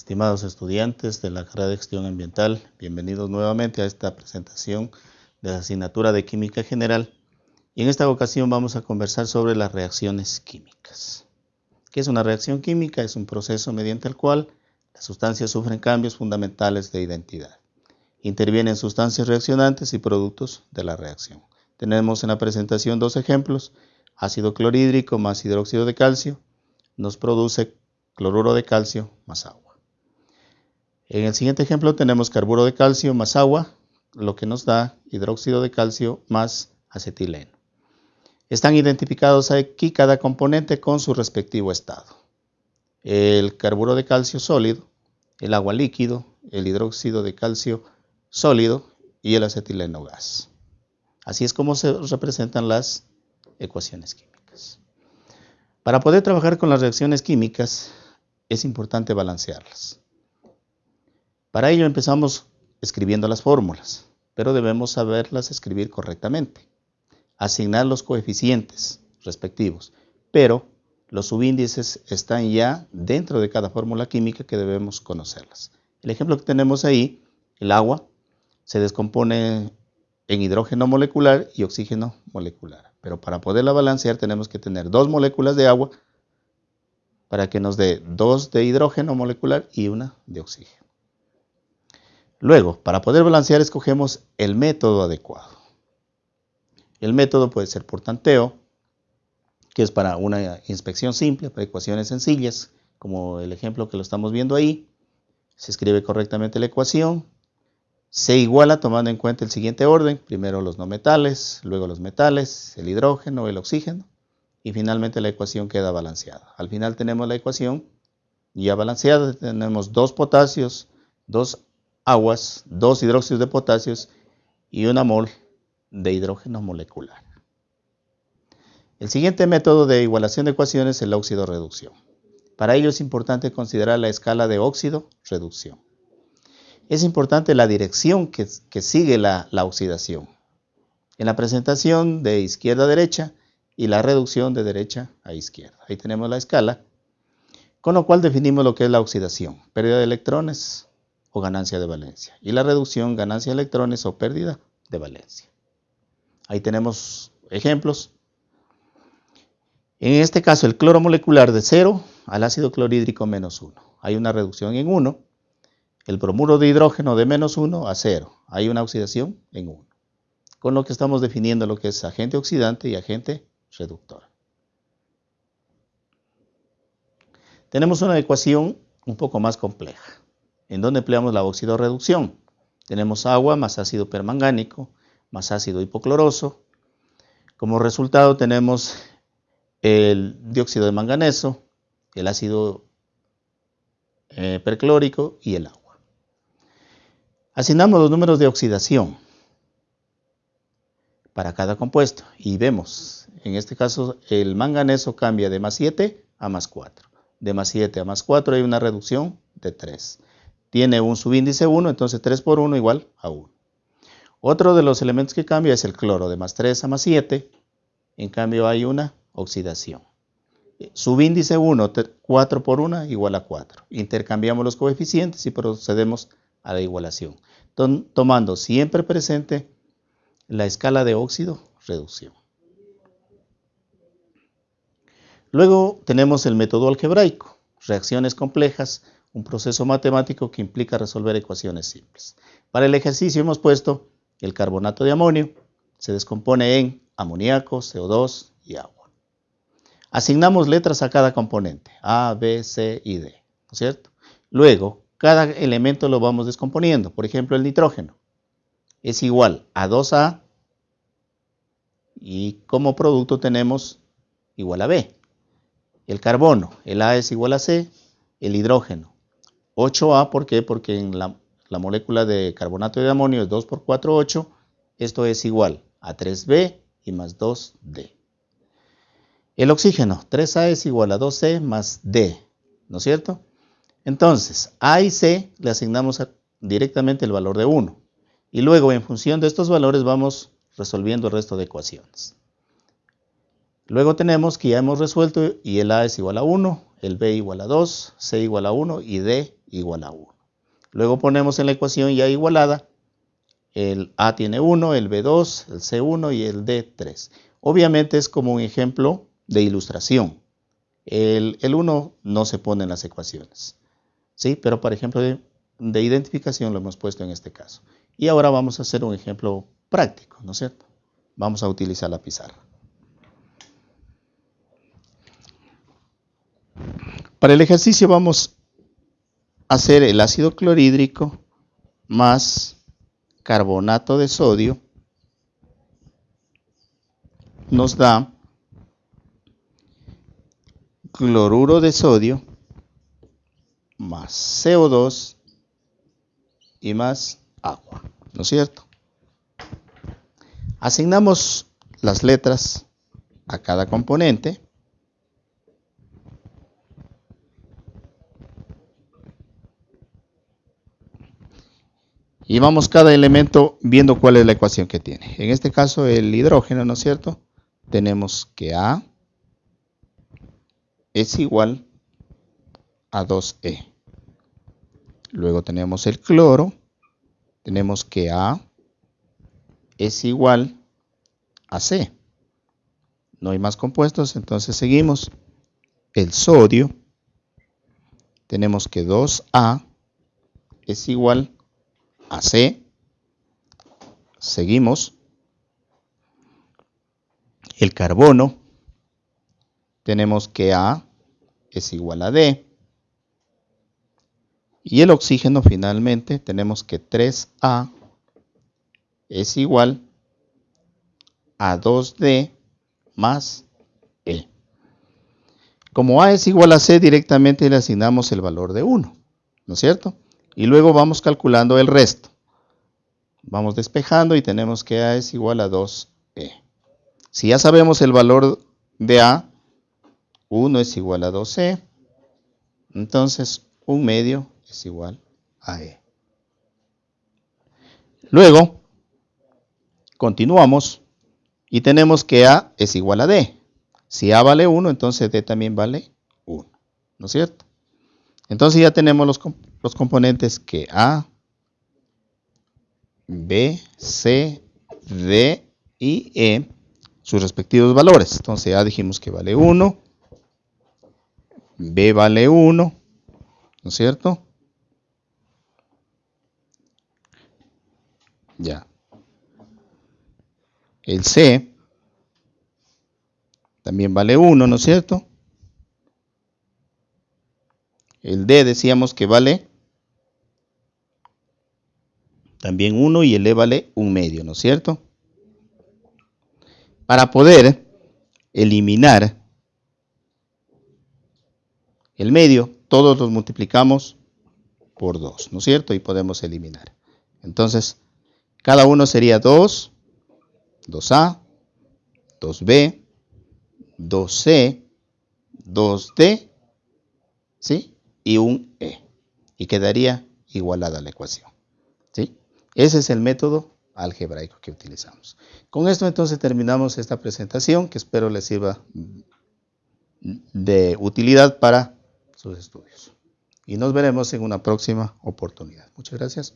Estimados estudiantes de la carrera de gestión ambiental, bienvenidos nuevamente a esta presentación de la asignatura de Química General. Y en esta ocasión vamos a conversar sobre las reacciones químicas. ¿Qué es una reacción química? Es un proceso mediante el cual las sustancias sufren cambios fundamentales de identidad. Intervienen sustancias reaccionantes y productos de la reacción. Tenemos en la presentación dos ejemplos. Ácido clorhídrico más hidróxido de calcio nos produce cloruro de calcio más agua. En el siguiente ejemplo tenemos carburo de calcio más agua, lo que nos da hidróxido de calcio más acetileno. Están identificados aquí cada componente con su respectivo estado. El carburo de calcio sólido, el agua líquido, el hidróxido de calcio sólido y el acetileno gas. Así es como se representan las ecuaciones químicas. Para poder trabajar con las reacciones químicas es importante balancearlas. Para ello empezamos escribiendo las fórmulas, pero debemos saberlas escribir correctamente. Asignar los coeficientes respectivos, pero los subíndices están ya dentro de cada fórmula química que debemos conocerlas. El ejemplo que tenemos ahí, el agua, se descompone en hidrógeno molecular y oxígeno molecular. Pero para poderla balancear tenemos que tener dos moléculas de agua para que nos dé dos de hidrógeno molecular y una de oxígeno. Luego, para poder balancear escogemos el método adecuado. El método puede ser por tanteo, que es para una inspección simple, para ecuaciones sencillas, como el ejemplo que lo estamos viendo ahí. Se escribe correctamente la ecuación, se iguala tomando en cuenta el siguiente orden, primero los no metales, luego los metales, el hidrógeno, el oxígeno, y finalmente la ecuación queda balanceada. Al final tenemos la ecuación ya balanceada, tenemos dos potasios, dos aguas, dos hidróxidos de potasios y una mol de hidrógeno molecular. El siguiente método de igualación de ecuaciones es el óxido-reducción. Para ello es importante considerar la escala de óxido-reducción es importante la dirección que, sigue la, la, oxidación. En la presentación de izquierda a derecha y la reducción de derecha a izquierda. Ahí tenemos la escala, con lo cual definimos lo que es la oxidación, pérdida de electrones o ganancia de valencia. Y la reducción, ganancia de electrones o pérdida de valencia. Ahí tenemos ejemplos. En este caso, el cloro molecular de 0 al ácido clorhídrico menos 1. Hay una reducción en 1 el bromuro de hidrógeno de menos 1 a 0. Hay una oxidación en 1. Con lo que estamos definiendo lo que es agente oxidante y agente reductor. Tenemos una ecuación un poco más compleja, en donde empleamos la oxidorreducción. Tenemos agua más ácido permangánico más ácido hipocloroso. Como resultado tenemos el dióxido de manganeso, el ácido eh, perclórico y el agua. Asignamos los números de oxidación para cada compuesto y vemos, en este caso el manganeso cambia de más 7 a más 4. De más 7 a más 4 hay una reducción de 3. Tiene un subíndice 1, entonces 3 por 1 igual a 1. Otro de los elementos que cambia es el cloro, de más 3 a más 7. En cambio hay una oxidación. Subíndice 1, 4 por 1 igual a 4. Intercambiamos los coeficientes y procedemos a la igualación tomando siempre presente la escala de óxido-reducción. Luego tenemos el método algebraico, reacciones complejas, un proceso matemático que implica resolver ecuaciones simples. Para el ejercicio hemos puesto el carbonato de amonio, se descompone en amoníaco, CO2 y agua. Asignamos letras a cada componente, A, B, C y D, ¿no es cierto? Luego, cada elemento lo vamos descomponiendo. Por ejemplo, el nitrógeno es igual a 2A y como producto tenemos igual a B. El carbono, el A es igual a C, el hidrógeno. 8A, ¿por qué? Porque en la, la molécula de carbonato de amonio es 2 por 4, 8. Esto es igual a 3B y más 2D. El oxígeno, 3A es igual a 2C más D, ¿no es cierto? Entonces, A y C le asignamos directamente el valor de 1. Y luego, en función de estos valores, vamos resolviendo el resto de ecuaciones. Luego tenemos que ya hemos resuelto y el A es igual a 1, el B igual a 2, C igual a 1 y D igual a 1. Luego ponemos en la ecuación ya igualada el A tiene 1, el B2, el C1 y el D3. Obviamente es como un ejemplo de ilustración. El, 1 no se pone en las ecuaciones. ¿sí? Pero, por ejemplo, de, de identificación lo hemos puesto en este caso. Y ahora vamos a hacer un ejemplo práctico, ¿no es cierto? Vamos a utilizar la pizarra. Para el ejercicio vamos a hacer el ácido clorhídrico más carbonato de sodio nos da cloruro de sodio más CO2 y más agua, ¿no es cierto? Asignamos las letras a cada componente. Vamos cada elemento viendo cuál es la ecuación que tiene. En este caso el hidrógeno, ¿no es cierto? Tenemos que A es igual a 2E. Luego tenemos el cloro. Tenemos que A es igual a C. No hay más compuestos, entonces seguimos. El sodio. Tenemos que 2A es igual a C. Seguimos. El carbono. Tenemos que A es igual a D. Y el oxígeno finalmente tenemos que 3A es igual a 2D más E. Como A es igual a C, directamente le asignamos el valor de 1, ¿no es cierto? Y luego vamos calculando el resto. Vamos despejando y tenemos que A es igual a 2E. Si ya sabemos el valor de A, 1 es igual a 2E, entonces un medio es igual a E. Luego, continuamos y tenemos que A es igual a D. Si A vale 1, entonces D también vale 1. ¿No es cierto? Entonces ya tenemos los, los componentes que A, B, C, D y E, sus respectivos valores. Entonces A dijimos que vale 1, B vale 1, ¿no es cierto? Ya. El C también vale 1, ¿no es cierto? El D decíamos que vale también 1 y el E vale un medio, ¿no es cierto? Para poder eliminar el medio, todos los multiplicamos por 2, ¿no es cierto? Y podemos eliminar. Entonces, cada uno sería 2, 2A, 2B, 2C, 2D, ¿sí? Y un E. Y quedaría igualada la ecuación, ¿sí? Ese es el método algebraico que utilizamos. Con esto entonces terminamos esta presentación que espero les sirva de utilidad para sus estudios. Y nos veremos en una próxima oportunidad. Muchas gracias.